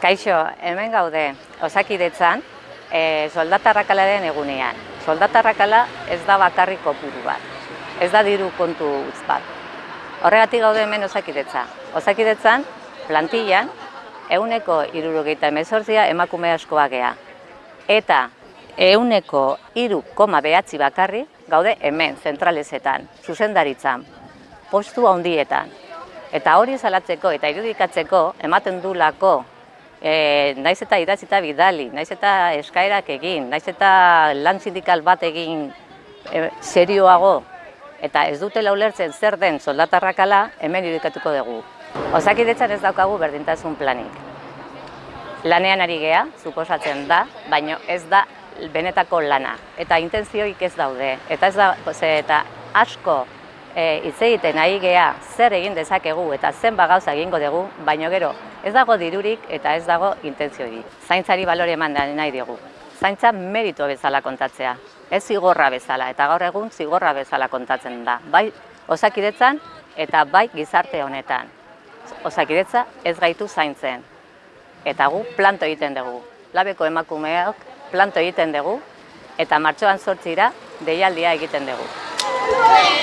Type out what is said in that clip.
Kaixo, hemen gaude, osakidetzan, e, soldatarrakalaren egunean. Soldatarrakala ez da bakarrik kopuru bat, ez da diru kontu utz bat. Horregatik gaude hemen osakidetza. Osakidetzan, plantillan, euneko irurogeita emezortzia emakume askoa gea. Eta euneko iru koma behatzi bakarri gaude hemen, zentralezetan, zuzendaritzan, postu handietan. Eta hori salatzeko eta irudikatzeko ematen du lako e, naiz eta idatzita bidali, naiz eta eskaerak egin, naiz eta lan sindikal bat egin e, serioago, eta ez dutela ulertzen zer den soldatarrakala, hemen irudikatuko dugu. Osakidetzan ez daukagu berdintasun planik. Lanean ari gea, suposatzen da, baino ez da benetako lana. Eta intentzioik ez daude. Eta ez da, ze, eta asko e, hitz egiten ari gea zer egin dezakegu eta zen gauza egingo dugu, baino gero ez dago dirurik eta ez dago intentziorik. Zaintzari balore eman nahi dugu. Zaintza merito bezala kontatzea, ez zigorra bezala, eta gaur egun zigorra bezala kontatzen da. Bai osakidetzan eta bai gizarte honetan. Osakidetza ez gaitu zaintzen. Eta gu planto egiten dugu. Labeko emakumeak planto egiten dugu eta martxoan sortzira deialdia egiten dugu.